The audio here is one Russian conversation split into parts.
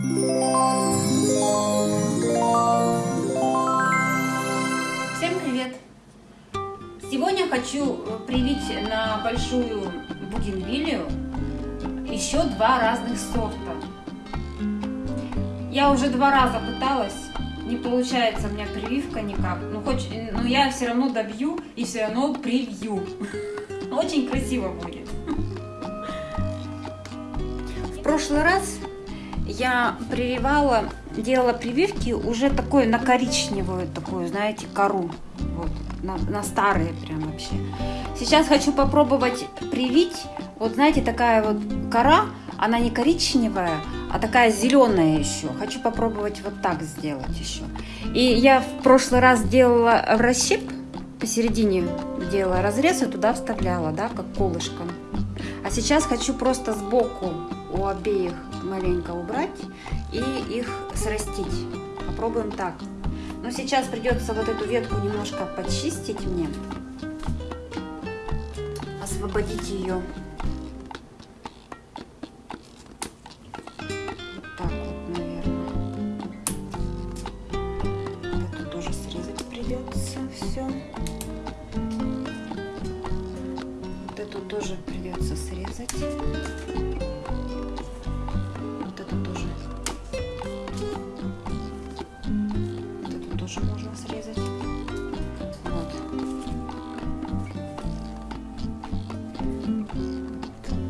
Всем привет! Сегодня хочу привить на большую бугенвилию еще два разных сорта. Я уже два раза пыталась, не получается у меня прививка никак, но, хоть, но я все равно добью и все равно привью. Очень красиво будет. В прошлый раз я прививала, делала прививки уже такой на коричневую такую, знаете, кору. Вот, на, на старые прям вообще. Сейчас хочу попробовать привить. Вот знаете, такая вот кора, она не коричневая, а такая зеленая еще. Хочу попробовать вот так сделать еще. И я в прошлый раз делала в расщеп, посередине делала разрез и туда вставляла, да, как колышко. А сейчас хочу просто сбоку у обеих маленько убрать и их срастить. Попробуем так. Но сейчас придется вот эту ветку немножко почистить мне. Освободить ее. Тоже придется срезать. Тоже можно срезать. Вот.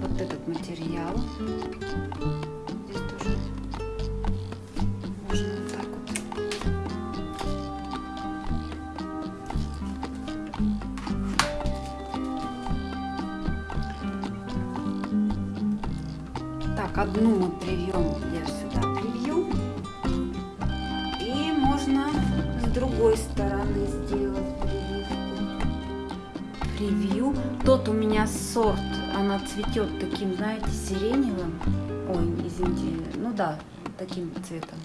Вот этот материал. Здесь тоже можно вот так вот. Так, одну мы привьем, Превью. Тот у меня сорт, она цветет таким, знаете, сиреневым. Ой, извините, ну да, таким цветом.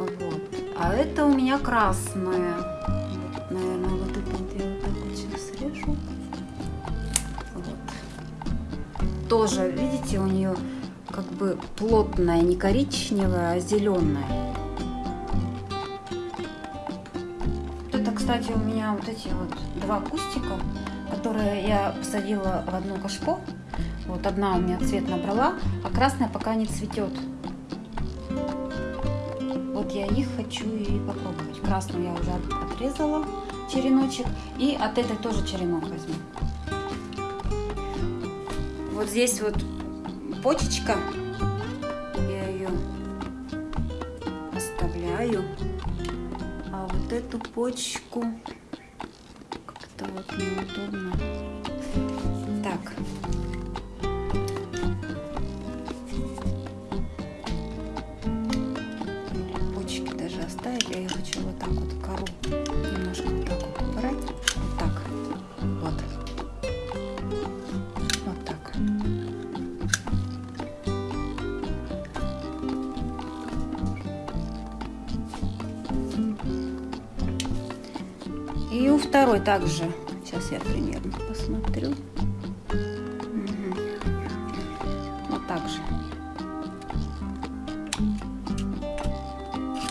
Вот. А это у меня красная. Вот, наверное, вот это вот я вот так вот сейчас срежу. Вот. Тоже, видите, у нее как бы плотная, не коричневая, а зеленая. Это, кстати, у меня вот эти вот два кустика, которые я посадила в одно кашпо. Вот одна у меня цвет набрала, а красная пока не цветет. Вот я их хочу и попробовать. Красную я уже отрезала череночек. И от этой тоже черенок возьму. Вот здесь вот почечка. Я ее оставляю. А вот эту почку как-то вот неудобно. Так. Второй также. Сейчас я примерно посмотрю. Вот так же.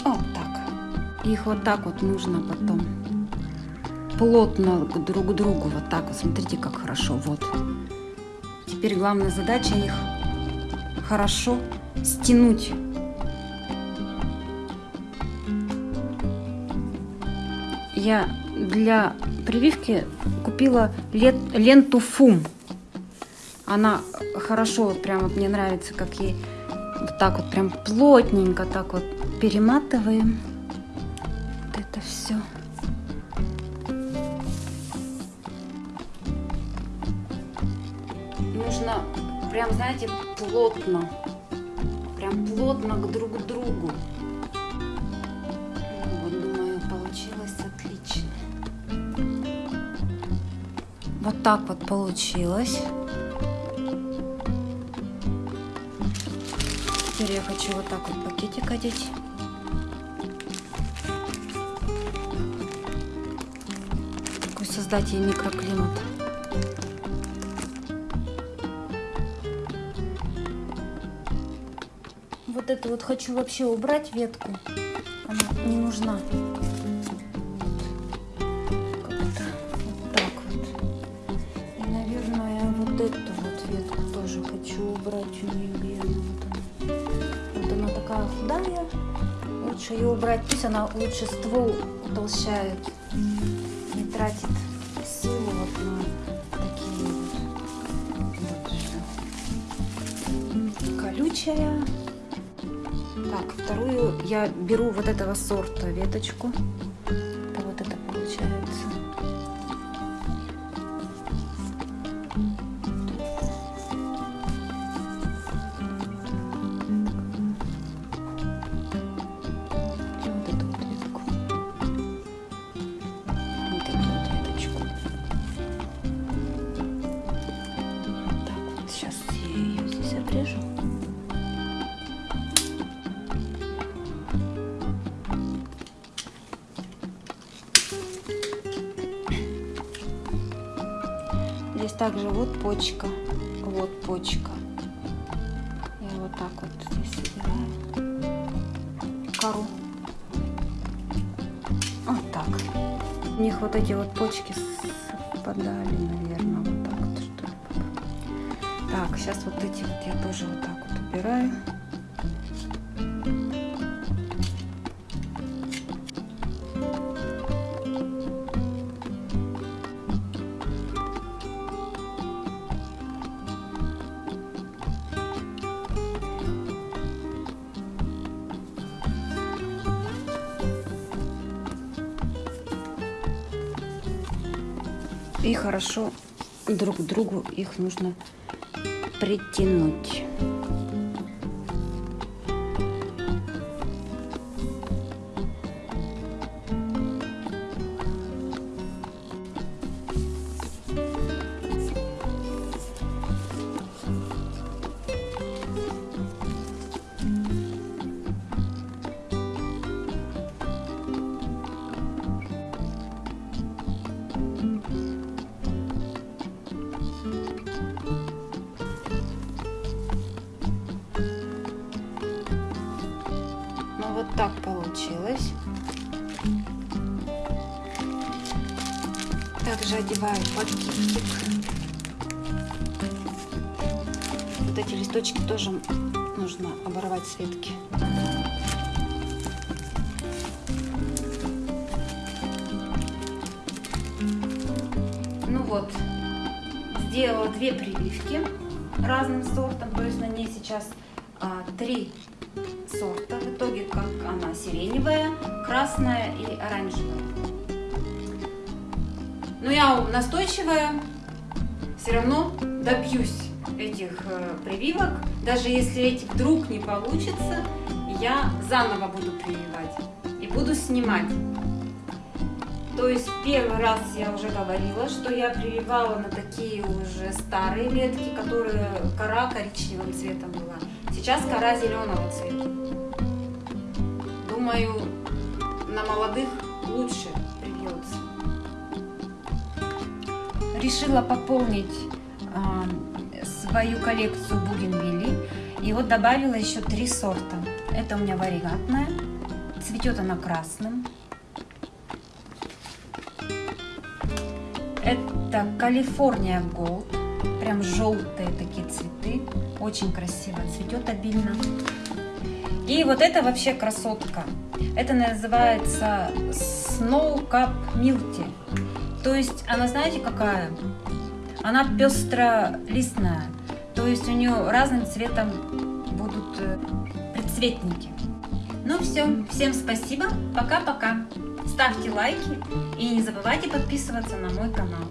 Вот так. Их вот так вот нужно потом плотно друг к другу. Вот так. Смотрите, как хорошо. Вот. Теперь главная задача их хорошо стянуть. Я для прививки купила лет, ленту ФУМ. Она хорошо, вот прям вот мне нравится, как ей вот так вот прям плотненько так вот перематываем. Вот это все. Нужно прям, знаете, плотно. Прям плотно к друг другу. Вот так вот получилось. Теперь я хочу вот так вот пакетик одеть. Такой создать ей микроклимат. Вот эту вот хочу вообще убрать ветку. Она не нужна. Убрать у нее белую. Вот она. Вот она такая худая. Лучше ее убрать. Пусть она лучше ствол утолщает. Не тратит силу вот на такие вот. вот Колючая. Так, вторую я беру вот этого сорта веточку. Здесь также вот почка, вот почка. Я вот так вот здесь собираю кору. Вот так. У них вот эти вот почки совпадали, наверное, вот так вот что. Так, сейчас вот эти вот я тоже вот так вот убираю. И хорошо друг к другу их нужно притянуть. Также одеваю пакетик. Вот эти листочки тоже нужно оборвать с ветки. Ну вот, сделала две прививки разным сортом, то есть на ней сейчас а, три сорта. В итоге как она сиреневая, красная и оранжевая. Но я настойчивая, все равно добьюсь этих э, прививок. Даже если эти вдруг не получится, я заново буду прививать и буду снимать. То есть первый раз я уже говорила, что я прививала на такие уже старые ветки, которые кора коричневым цветом была. Сейчас кора зеленого цвета. Думаю, на молодых лучше привьется. Решила пополнить э, свою коллекцию бугенвилли. И вот добавила еще три сорта. Это у меня варигатная. Цветет она красным. Это Калифорния Голд. Прям желтые такие цветы. Очень красиво цветет обильно. И вот это вообще красотка. Это называется Snow Cup Milty. То есть она, знаете, какая? Она пестролистная. То есть у нее разным цветом будут предцветники. Ну все, всем спасибо. Пока-пока. Ставьте лайки и не забывайте подписываться на мой канал.